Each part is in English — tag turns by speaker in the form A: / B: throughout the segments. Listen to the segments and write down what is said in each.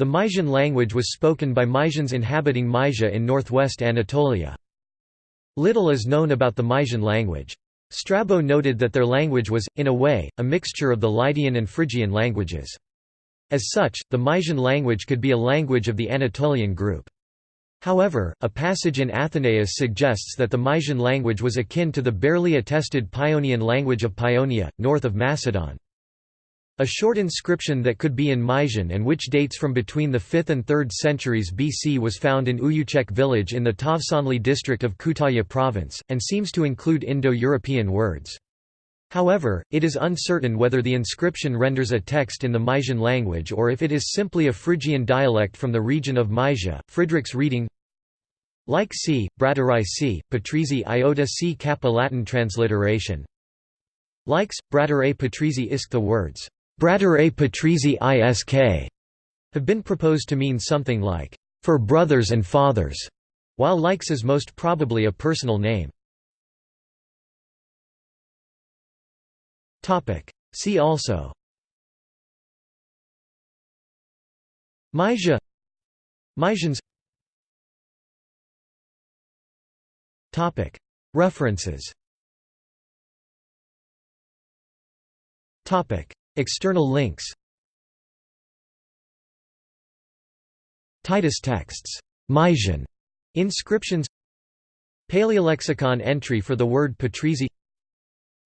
A: The Mysian language was spoken by Mysians inhabiting Mysia in northwest Anatolia. Little is known about the Mysian language. Strabo noted that their language was, in a way, a mixture of the Lydian and Phrygian languages. As such, the Mysian language could be a language of the Anatolian group. However, a passage in Athenaeus suggests that the Mysian language was akin to the barely attested Paeonian language of Paeonia, north of Macedon. A short inscription that could be in Mysian and which dates from between the 5th and 3rd centuries BC was found in Uyuchek village in the Tavsanli district of Kütahya province, and seems to include Indo-European words. However, it is uncertain whether the inscription renders a text in the Mysian language or if it is simply a Phrygian dialect from the region of Mysia. Friedrich's reading like c, Bratteri c, Patrizi iota c kappa Latin transliteration Likes, Bratteri Patrizi isk The words Brattare Patrizi Isk have been proposed to mean something like, for brothers and fathers, while Likes is most probably a personal name. See also. Mysia. Mysians. References External links. Titus texts. Mysian inscriptions. Paleolexicon entry for the word Patrizi.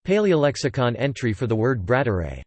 A: Paleolexicon entry for the word Brattare